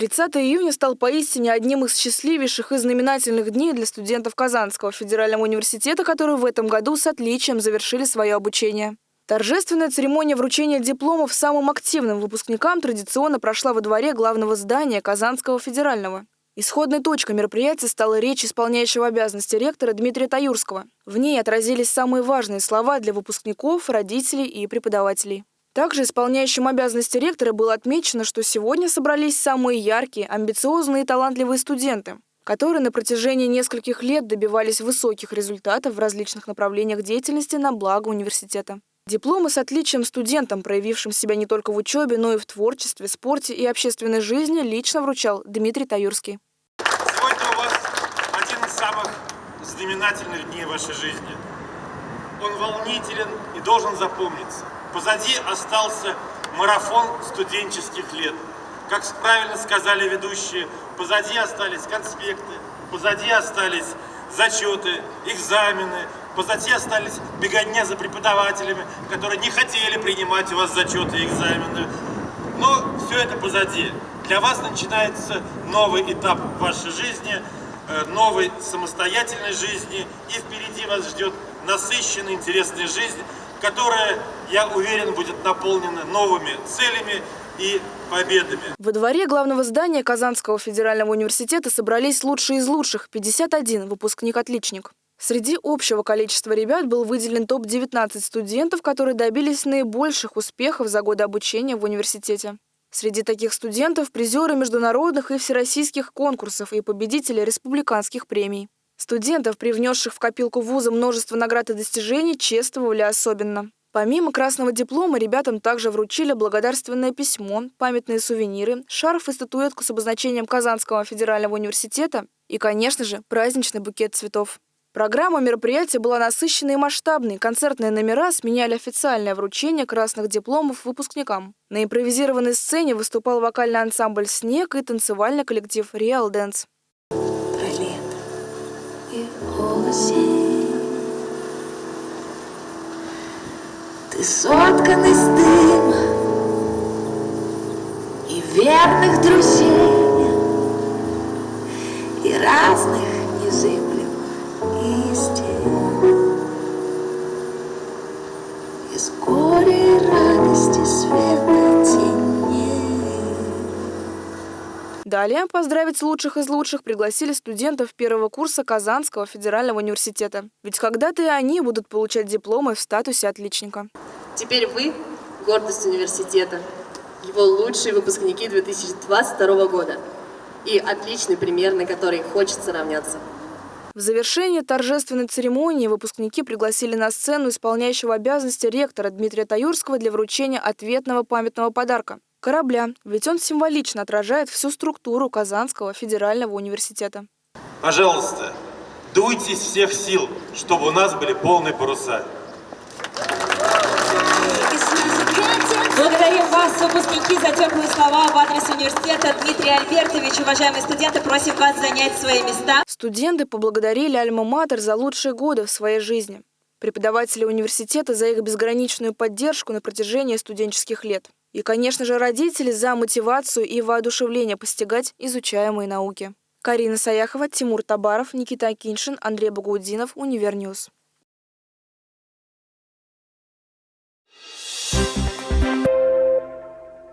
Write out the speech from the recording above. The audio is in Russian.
30 июня стал поистине одним из счастливейших и знаменательных дней для студентов Казанского федерального университета, которые в этом году с отличием завершили свое обучение. Торжественная церемония вручения дипломов самым активным выпускникам традиционно прошла во дворе главного здания Казанского федерального. Исходной точкой мероприятия стала речь исполняющего обязанности ректора Дмитрия Таюрского. В ней отразились самые важные слова для выпускников, родителей и преподавателей. Также исполняющим обязанности ректора было отмечено, что сегодня собрались самые яркие, амбициозные и талантливые студенты, которые на протяжении нескольких лет добивались высоких результатов в различных направлениях деятельности на благо университета. Дипломы с отличием студентам, проявившим себя не только в учебе, но и в творчестве, спорте и общественной жизни, лично вручал Дмитрий Таюрский. Сегодня у вас один из самых знаменательных дней вашей жизни. Он волнителен и должен запомниться. Позади остался марафон студенческих лет. Как правильно сказали ведущие, позади остались конспекты, позади остались зачеты, экзамены, позади остались беготня за преподавателями, которые не хотели принимать у вас зачеты и экзамены. Но все это позади. Для вас начинается новый этап вашей жизни, новой самостоятельной жизни, и впереди вас ждет насыщенная, интересная жизнь, которая, я уверен, будет наполнена новыми целями и победами. Во дворе главного здания Казанского федерального университета собрались лучшие из лучших – 51 выпускник-отличник. Среди общего количества ребят был выделен топ-19 студентов, которые добились наибольших успехов за годы обучения в университете. Среди таких студентов – призеры международных и всероссийских конкурсов и победители республиканских премий. Студентов, привнесших в копилку вуза множество наград и достижений, чествовали особенно. Помимо красного диплома, ребятам также вручили благодарственное письмо, памятные сувениры, шарф и статуэтку с обозначением Казанского федерального университета и, конечно же, праздничный букет цветов. Программа мероприятия была насыщенной и масштабной. Концертные номера сменяли официальное вручение красных дипломов выпускникам. На импровизированной сцене выступал вокальный ансамбль «Снег» и танцевальный коллектив «Реал Дэнс». Ты соткан из дыма и верных друзей, и разных незыблемых И радости света Далее поздравить лучших из лучших пригласили студентов первого курса Казанского федерального университета. Ведь когда-то и они будут получать дипломы в статусе отличника. Теперь вы – гордость университета, его лучшие выпускники 2022 года и отличный пример, на который хочется равняться. В завершении торжественной церемонии выпускники пригласили на сцену исполняющего обязанности ректора Дмитрия Таюрского для вручения ответного памятного подарка корабля, ведь он символично отражает всю структуру Казанского федерального университета. Пожалуйста, дуйте из всех сил, чтобы у нас были полные паруса. Благодарим вас, выпускники, за теплые слова в адрес университета. Дмитрий Альбертович, уважаемые студенты, просим вас занять свои места. Студенты поблагодарили Альма-Матер за лучшие годы в своей жизни. Преподаватели университета за их безграничную поддержку на протяжении студенческих лет. И, конечно же, родители за мотивацию и воодушевление постигать изучаемые науки. Карина Саяхова, Тимур Табаров, Никита Киншин, Андрей Багаудинов, Univer News.